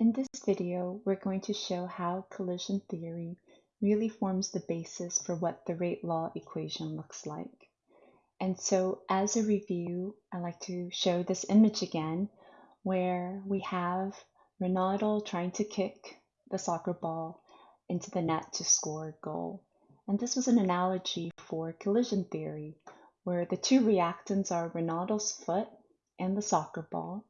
In this video, we're going to show how collision theory really forms the basis for what the rate law equation looks like. And so as a review, I like to show this image again, where we have Ronaldo trying to kick the soccer ball into the net to score a goal. And this was an analogy for collision theory, where the two reactants are Ronaldo's foot and the soccer ball.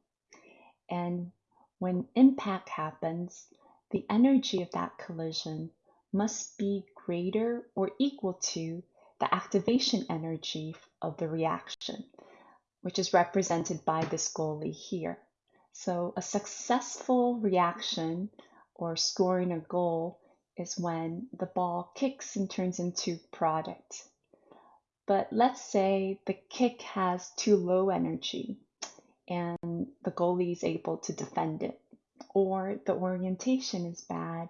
And when impact happens, the energy of that collision must be greater or equal to the activation energy of the reaction, which is represented by this goalie here. So a successful reaction or scoring a goal is when the ball kicks and turns into product. But let's say the kick has too low energy and the goalie is able to defend it. Or the orientation is bad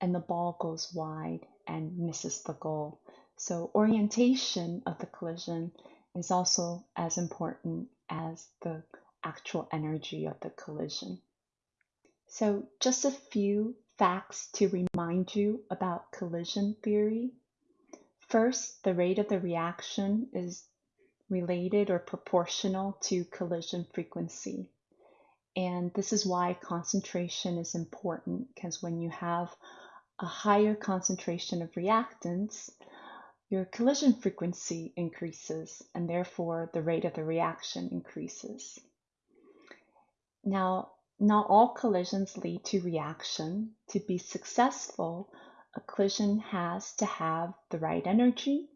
and the ball goes wide and misses the goal. So orientation of the collision is also as important as the actual energy of the collision. So just a few facts to remind you about collision theory. First, the rate of the reaction is related or proportional to collision frequency. And this is why concentration is important because when you have a higher concentration of reactants, your collision frequency increases and therefore the rate of the reaction increases. Now, not all collisions lead to reaction. To be successful, a collision has to have the right energy,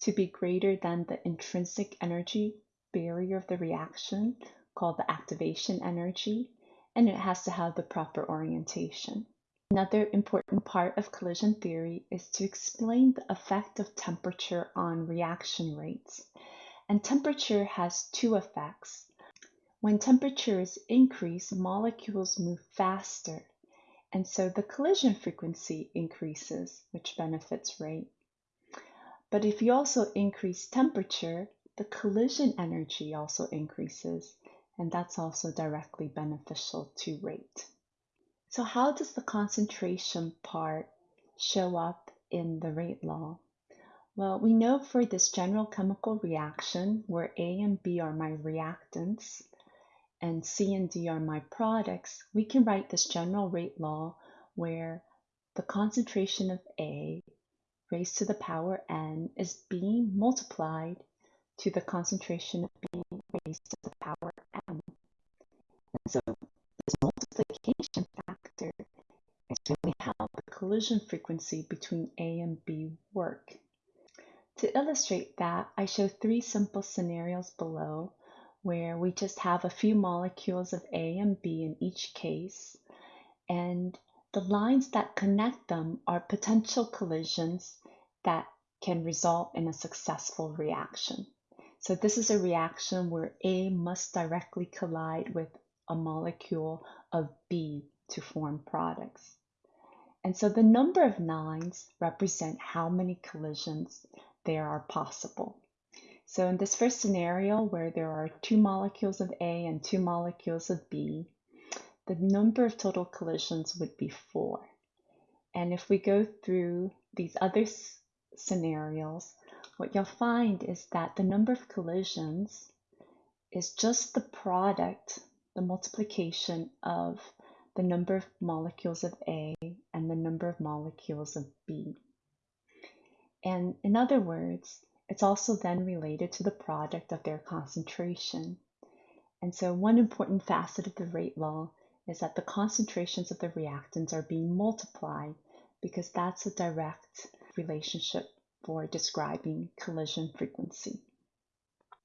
to be greater than the intrinsic energy barrier of the reaction called the activation energy, and it has to have the proper orientation. Another important part of collision theory is to explain the effect of temperature on reaction rates. And temperature has two effects. When temperature is increased, molecules move faster, and so the collision frequency increases, which benefits rate. But if you also increase temperature, the collision energy also increases, and that's also directly beneficial to rate. So how does the concentration part show up in the rate law? Well, we know for this general chemical reaction where A and B are my reactants and C and D are my products, we can write this general rate law where the concentration of A raised to the power n is being multiplied to the concentration of B raised to the power m. And so this multiplication factor is really how the collision frequency between A and B work. To illustrate that, I show three simple scenarios below where we just have a few molecules of A and B in each case, and the lines that connect them are potential collisions that can result in a successful reaction. So this is a reaction where A must directly collide with a molecule of B to form products. And so the number of nines represent how many collisions there are possible. So in this first scenario where there are two molecules of A and two molecules of B, the number of total collisions would be four. And if we go through these other scenarios, what you'll find is that the number of collisions is just the product, the multiplication of the number of molecules of A and the number of molecules of B. And in other words, it's also then related to the product of their concentration. And so one important facet of the rate law is that the concentrations of the reactants are being multiplied because that's a direct relationship for describing collision frequency.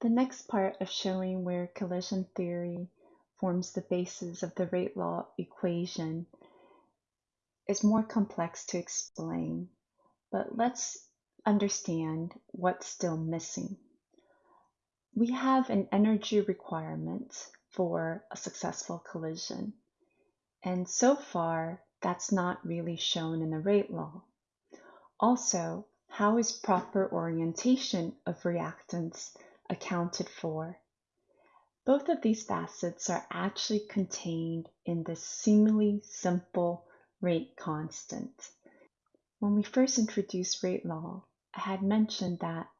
The next part of showing where collision theory forms the basis of the rate law equation is more complex to explain, but let's understand what's still missing. We have an energy requirement for a successful collision, and so far that's not really shown in the rate law. Also, how is proper orientation of reactants accounted for? Both of these facets are actually contained in this seemingly simple rate constant. When we first introduced rate law, I had mentioned that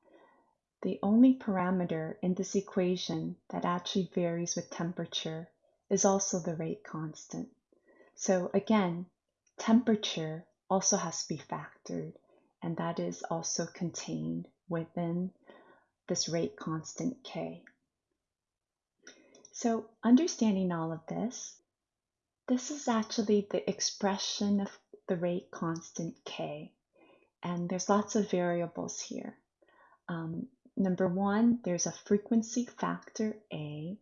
the only parameter in this equation that actually varies with temperature is also the rate constant. So again, temperature also has to be factored, and that is also contained within this rate constant K. So understanding all of this, this is actually the expression of the rate constant K. And there's lots of variables here. Um, number one, there's a frequency factor A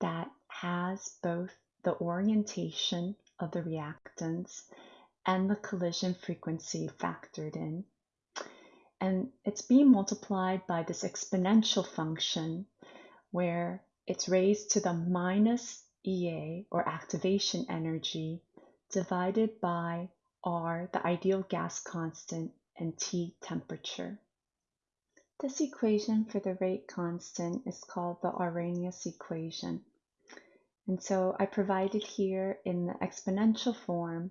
that has both the orientation of the reactants and the collision frequency factored in. And it's being multiplied by this exponential function where it's raised to the minus EA or activation energy divided by R, the ideal gas constant, and T temperature. This equation for the rate constant is called the Arrhenius equation. And so I provided here in the exponential form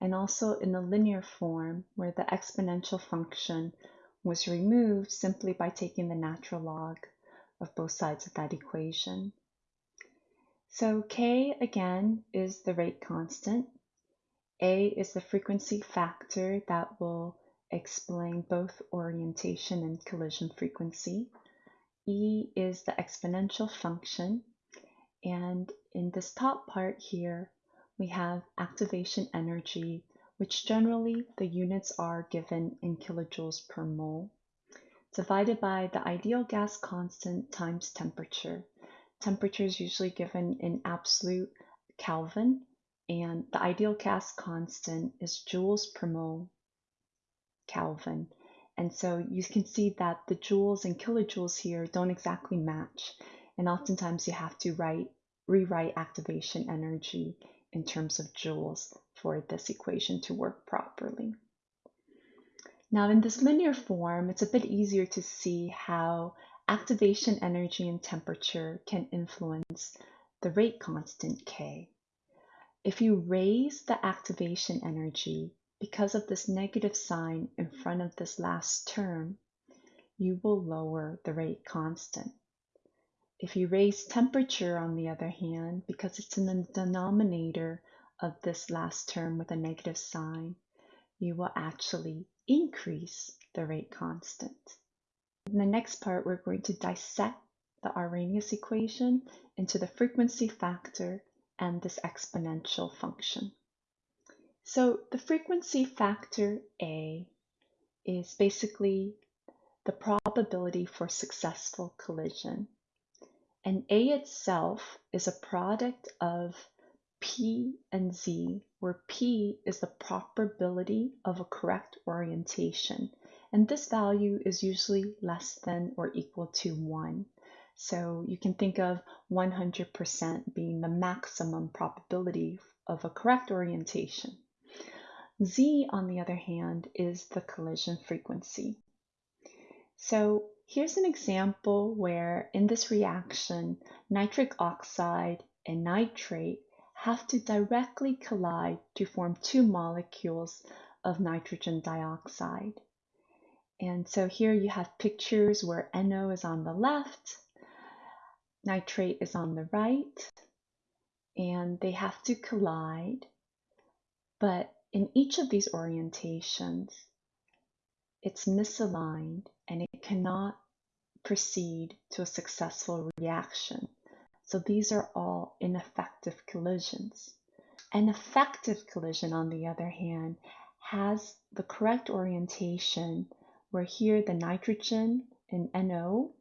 and also in the linear form where the exponential function was removed simply by taking the natural log of both sides of that equation. So K again is the rate constant. A is the frequency factor that will explain both orientation and collision frequency. E is the exponential function. And in this top part here, we have activation energy, which generally the units are given in kilojoules per mole, divided by the ideal gas constant times temperature. Temperature is usually given in absolute Kelvin, and the ideal gas constant is joules per mole Kelvin. And so you can see that the joules and kilojoules here don't exactly match. And oftentimes you have to write, rewrite activation energy in terms of joules for this equation to work properly. Now in this linear form, it's a bit easier to see how activation energy and temperature can influence the rate constant K. If you raise the activation energy because of this negative sign in front of this last term, you will lower the rate constant. If you raise temperature, on the other hand, because it's in the denominator of this last term with a negative sign, you will actually increase the rate constant. In the next part, we're going to dissect the Arrhenius equation into the frequency factor and this exponential function. So the frequency factor A is basically the probability for successful collision. And A itself is a product of P and Z, where P is the probability of a correct orientation. And this value is usually less than or equal to 1. So you can think of 100% being the maximum probability of a correct orientation. Z, on the other hand, is the collision frequency. So here's an example where in this reaction, nitric oxide and nitrate have to directly collide to form two molecules of nitrogen dioxide. And so here you have pictures where NO is on the left, nitrate is on the right, and they have to collide. But in each of these orientations, it's misaligned and it cannot proceed to a successful reaction. So these are all ineffective collisions. An effective collision, on the other hand, has the correct orientation where here the nitrogen in NO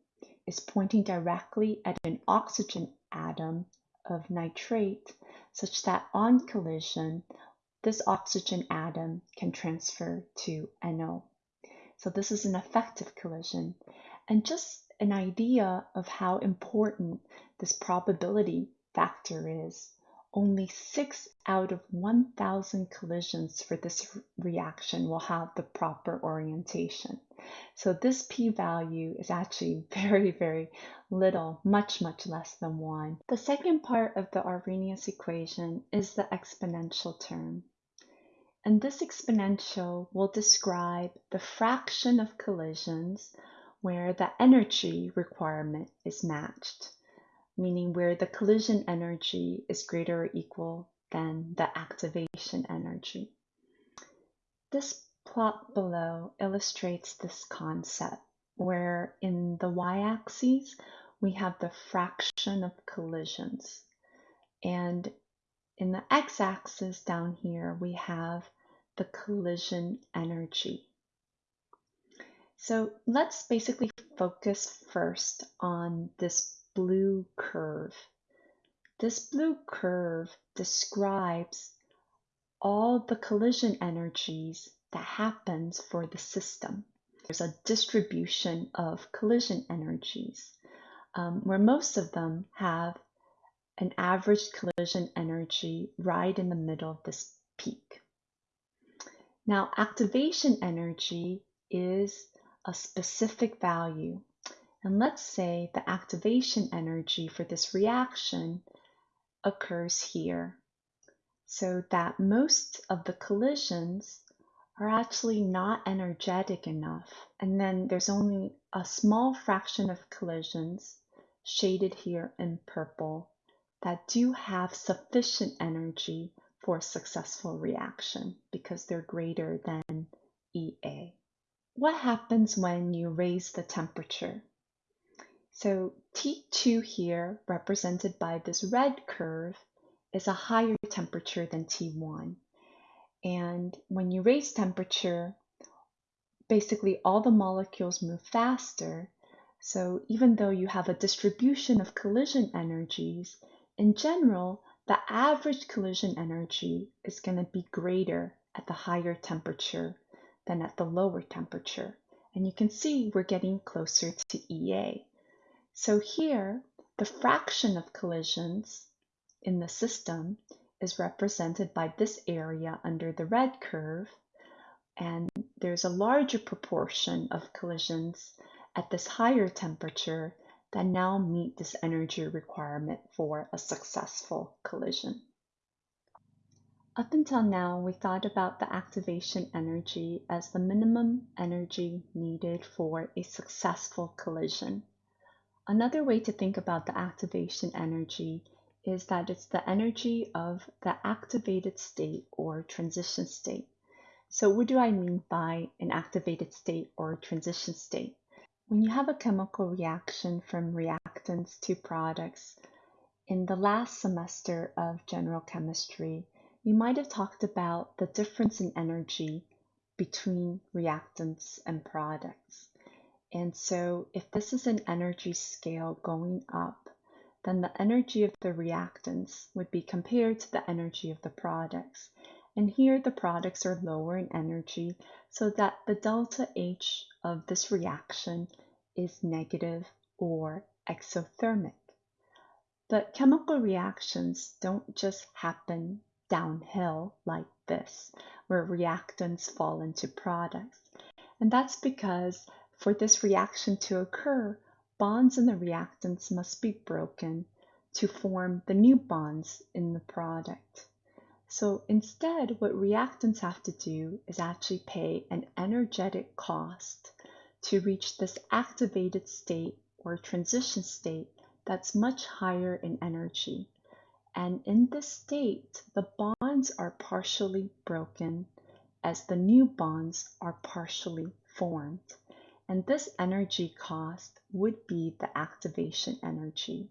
is pointing directly at an oxygen atom of nitrate such that on collision this oxygen atom can transfer to NO. So this is an effective collision. And just an idea of how important this probability factor is. only 6 out of 1,000 collisions for this reaction will have the proper orientation. So this p-value is actually very, very little, much, much less than 1. The second part of the Arrhenius equation is the exponential term. And this exponential will describe the fraction of collisions where the energy requirement is matched meaning where the collision energy is greater or equal than the activation energy. This plot below illustrates this concept where in the y-axis we have the fraction of collisions and in the x-axis down here we have the collision energy. So let's basically focus first on this blue curve. This blue curve describes all the collision energies that happens for the system. There's a distribution of collision energies um, where most of them have an average collision energy right in the middle of this peak. Now, activation energy is a specific value and let's say the activation energy for this reaction occurs here. So that most of the collisions are actually not energetic enough. And then there's only a small fraction of collisions shaded here in purple that do have sufficient energy for successful reaction because they're greater than EA. What happens when you raise the temperature? So T2 here, represented by this red curve, is a higher temperature than T1. And when you raise temperature, basically all the molecules move faster. So even though you have a distribution of collision energies, in general, the average collision energy is going to be greater at the higher temperature than at the lower temperature. And you can see we're getting closer to EA. So here, the fraction of collisions in the system is represented by this area under the red curve, and there's a larger proportion of collisions at this higher temperature that now meet this energy requirement for a successful collision. Up until now, we thought about the activation energy as the minimum energy needed for a successful collision. Another way to think about the activation energy is that it's the energy of the activated state or transition state. So what do I mean by an activated state or transition state? When you have a chemical reaction from reactants to products, in the last semester of general chemistry, you might have talked about the difference in energy between reactants and products. And so if this is an energy scale going up, then the energy of the reactants would be compared to the energy of the products. And here the products are lower in energy so that the delta H of this reaction is negative or exothermic. But chemical reactions don't just happen downhill like this, where reactants fall into products. And that's because for this reaction to occur, bonds in the reactants must be broken to form the new bonds in the product. So instead, what reactants have to do is actually pay an energetic cost to reach this activated state or transition state that's much higher in energy. And in this state, the bonds are partially broken as the new bonds are partially formed. And this energy cost would be the activation energy.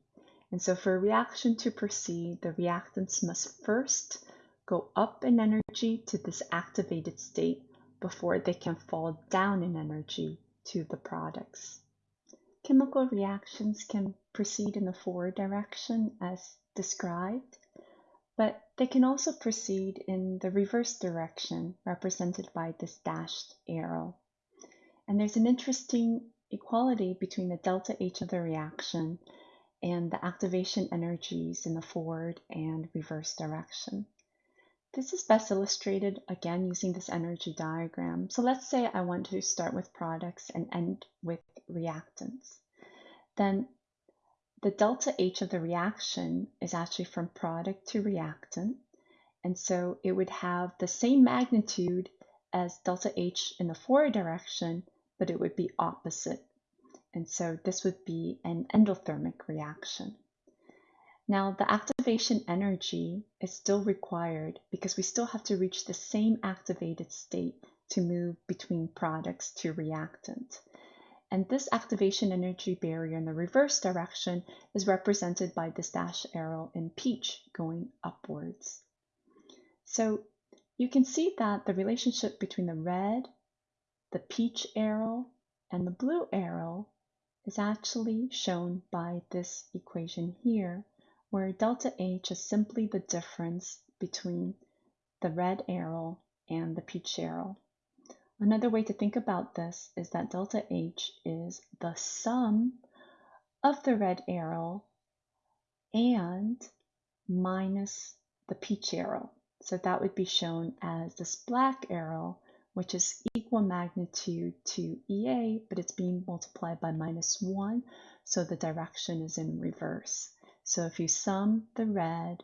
And so for a reaction to proceed, the reactants must first go up in energy to this activated state before they can fall down in energy to the products. Chemical reactions can proceed in the forward direction as described, but they can also proceed in the reverse direction represented by this dashed arrow. And there's an interesting equality between the delta H of the reaction and the activation energies in the forward and reverse direction. This is best illustrated again using this energy diagram. So let's say I want to start with products and end with reactants. Then the delta H of the reaction is actually from product to reactant. And so it would have the same magnitude as delta H in the forward direction, but it would be opposite. And so this would be an endothermic reaction. Now, the activation energy is still required because we still have to reach the same activated state to move between products to reactant. And this activation energy barrier in the reverse direction is represented by this dash arrow in peach going upwards. So you can see that the relationship between the red, the peach arrow, and the blue arrow is actually shown by this equation here where delta H is simply the difference between the red arrow and the peach arrow. Another way to think about this is that delta H is the sum of the red arrow and minus the peach arrow. So that would be shown as this black arrow, which is equal magnitude to EA, but it's being multiplied by minus 1, so the direction is in reverse. So if you sum the red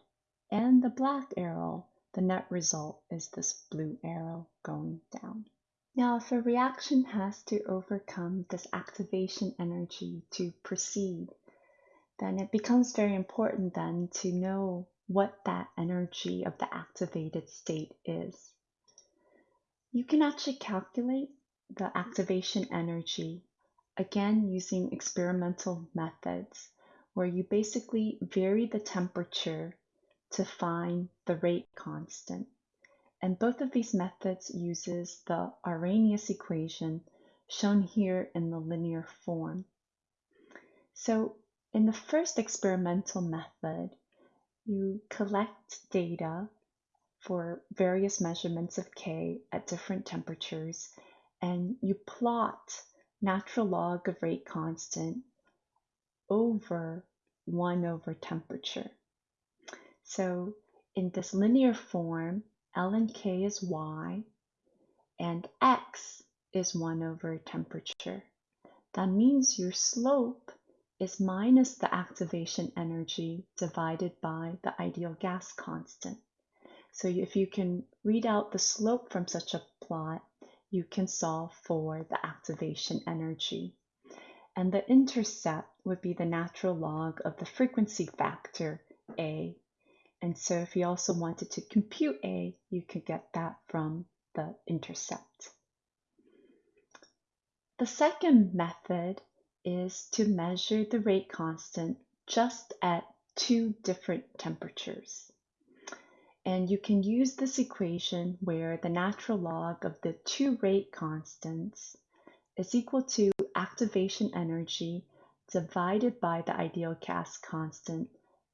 and the black arrow, the net result is this blue arrow going down. Now, if a reaction has to overcome this activation energy to proceed, then it becomes very important then to know what that energy of the activated state is. You can actually calculate the activation energy again using experimental methods where you basically vary the temperature to find the rate constant. And both of these methods uses the Arrhenius equation shown here in the linear form. So in the first experimental method, you collect data for various measurements of K at different temperatures and you plot natural log of rate constant over 1 over temperature. So in this linear form, ln k is y and x is 1 over temperature. That means your slope is minus the activation energy divided by the ideal gas constant. So if you can read out the slope from such a plot, you can solve for the activation energy and the intercept would be the natural log of the frequency factor A. And so if you also wanted to compute A, you could get that from the intercept. The second method is to measure the rate constant just at two different temperatures. And you can use this equation where the natural log of the two rate constants is equal to activation energy divided by the ideal gas constant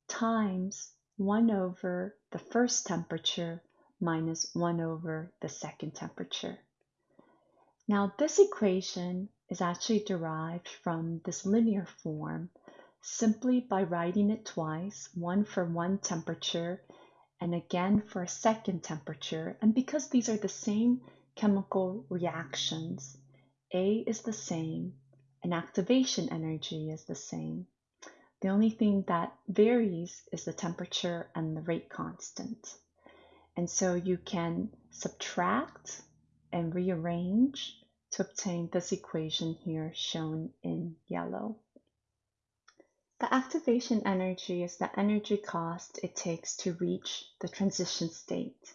times 1 over the first temperature minus 1 over the second temperature. Now this equation is actually derived from this linear form simply by writing it twice, one for one temperature and again for a second temperature. And because these are the same chemical reactions, a is the same and activation energy is the same. The only thing that varies is the temperature and the rate constant. And so you can subtract and rearrange to obtain this equation here shown in yellow. The activation energy is the energy cost it takes to reach the transition state.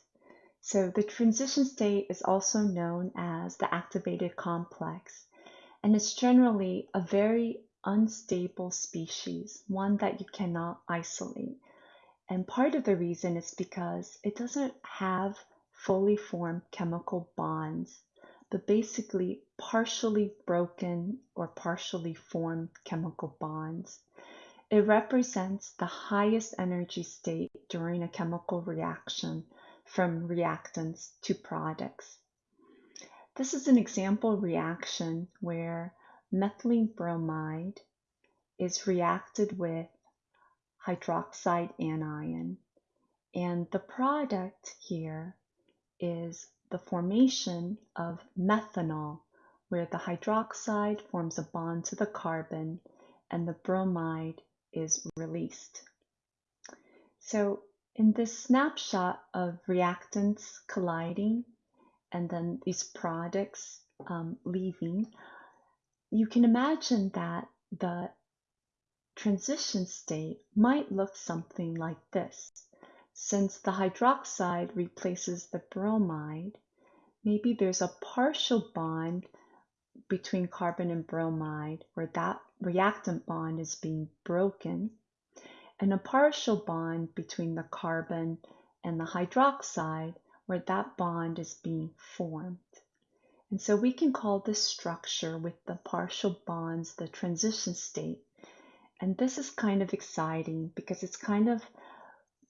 So the transition state is also known as the activated complex, and it's generally a very unstable species, one that you cannot isolate. And part of the reason is because it doesn't have fully formed chemical bonds, but basically partially broken or partially formed chemical bonds. It represents the highest energy state during a chemical reaction from reactants to products. This is an example reaction where methylene bromide is reacted with hydroxide anion. And the product here is the formation of methanol, where the hydroxide forms a bond to the carbon and the bromide is released. So in this snapshot of reactants colliding and then these products um, leaving, you can imagine that the transition state might look something like this. Since the hydroxide replaces the bromide, maybe there's a partial bond between carbon and bromide where that reactant bond is being broken and a partial bond between the carbon and the hydroxide where that bond is being formed. And so we can call this structure with the partial bonds the transition state. And this is kind of exciting because it's kind of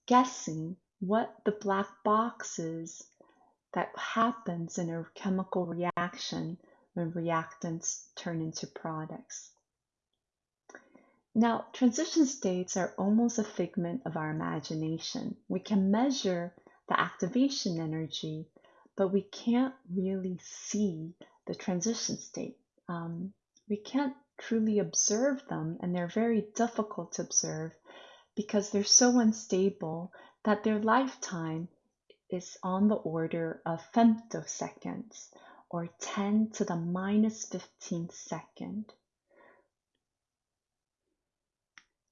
guessing what the black box is that happens in a chemical reaction when reactants turn into products. Now, transition states are almost a figment of our imagination. We can measure the activation energy, but we can't really see the transition state. Um, we can't truly observe them, and they're very difficult to observe because they're so unstable that their lifetime is on the order of femtoseconds or 10 to the minus 15th second.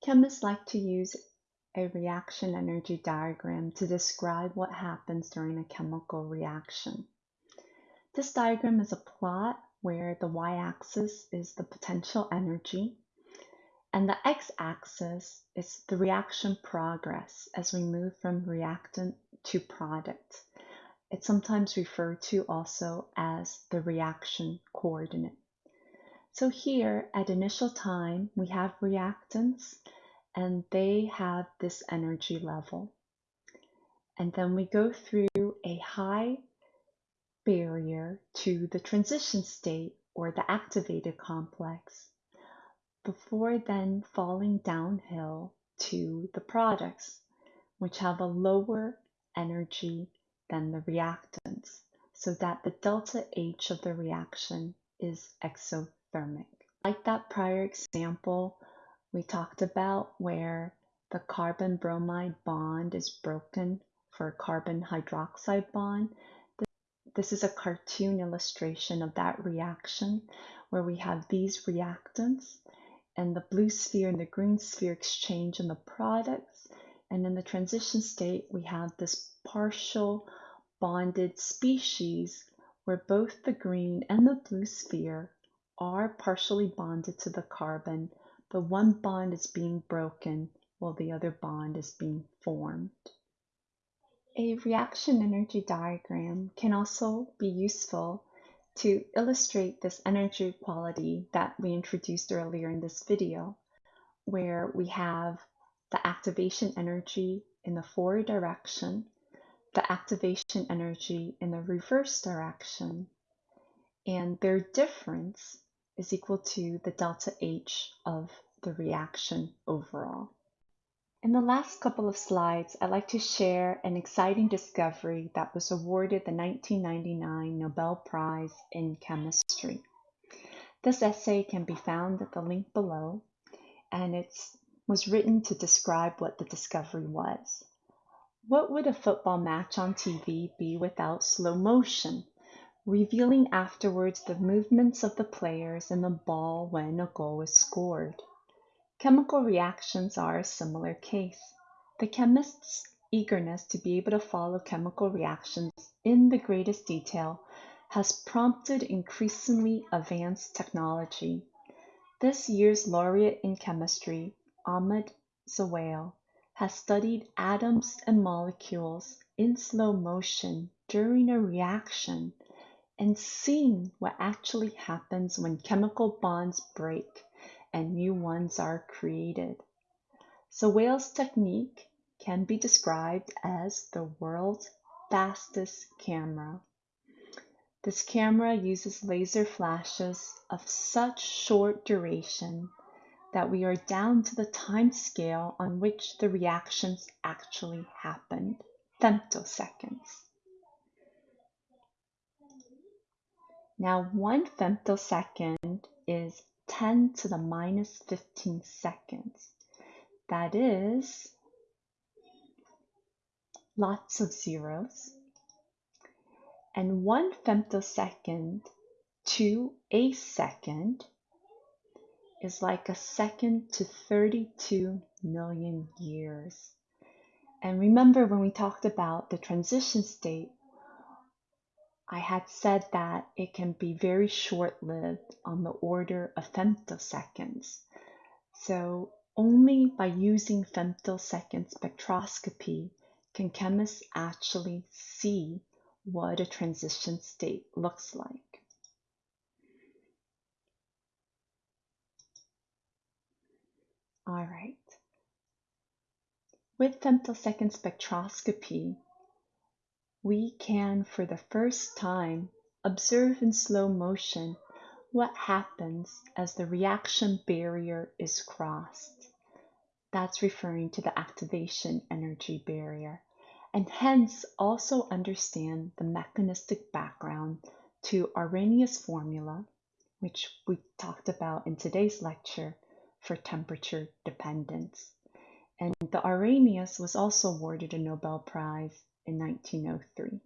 Chemists like to use a reaction energy diagram to describe what happens during a chemical reaction. This diagram is a plot where the y-axis is the potential energy and the x-axis is the reaction progress as we move from reactant to product. It's sometimes referred to also as the reaction coordinate. So here at initial time, we have reactants and they have this energy level. And then we go through a high barrier to the transition state or the activated complex before then falling downhill to the products, which have a lower energy than the reactants, so that the delta H of the reaction is exothermic. Like that prior example we talked about where the carbon bromide bond is broken for a carbon hydroxide bond. This is a cartoon illustration of that reaction where we have these reactants and the blue sphere and the green sphere exchange in the products. And in the transition state, we have this partial bonded species where both the green and the blue sphere are partially bonded to the carbon the one bond is being broken while the other bond is being formed. A reaction energy diagram can also be useful to illustrate this energy quality that we introduced earlier in this video, where we have the activation energy in the forward direction, the activation energy in the reverse direction, and their difference is equal to the delta H of the reaction overall. In the last couple of slides, I'd like to share an exciting discovery that was awarded the 1999 Nobel Prize in Chemistry. This essay can be found at the link below, and it was written to describe what the discovery was. What would a football match on TV be without slow motion? Revealing afterwards the movements of the players and the ball when a goal is scored. Chemical reactions are a similar case. The chemist's eagerness to be able to follow chemical reactions in the greatest detail has prompted increasingly advanced technology. This year's laureate in chemistry, Ahmed Zewail, has studied atoms and molecules in slow motion during a reaction and seeing what actually happens when chemical bonds break and new ones are created. Zewail's technique can be described as the world's fastest camera. This camera uses laser flashes of such short duration that we are down to the time scale on which the reactions actually happened, femtoseconds. Now, one femtosecond is 10 to the minus 15 seconds. That is lots of zeros. And one femtosecond to a second is like a second to 32 million years. And remember when we talked about the transition state, I had said that it can be very short lived on the order of femtoseconds. So only by using femtosecond spectroscopy can chemists actually see what a transition state looks like. All right. With femtosecond spectroscopy, we can, for the first time, observe in slow motion what happens as the reaction barrier is crossed. That's referring to the activation energy barrier, and hence also understand the mechanistic background to Arrhenius formula, which we talked about in today's lecture for temperature dependence. And the Arrhenius was also awarded a Nobel Prize in 1903.